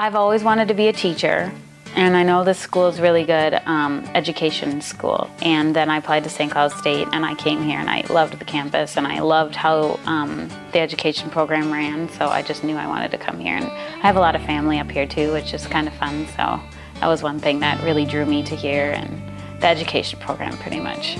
I've always wanted to be a teacher. And I know this school is really good um, education school. And then I applied to St. Cloud State and I came here and I loved the campus and I loved how um, the education program ran. So I just knew I wanted to come here. And I have a lot of family up here too, which is kind of fun. So that was one thing that really drew me to here and the education program pretty much.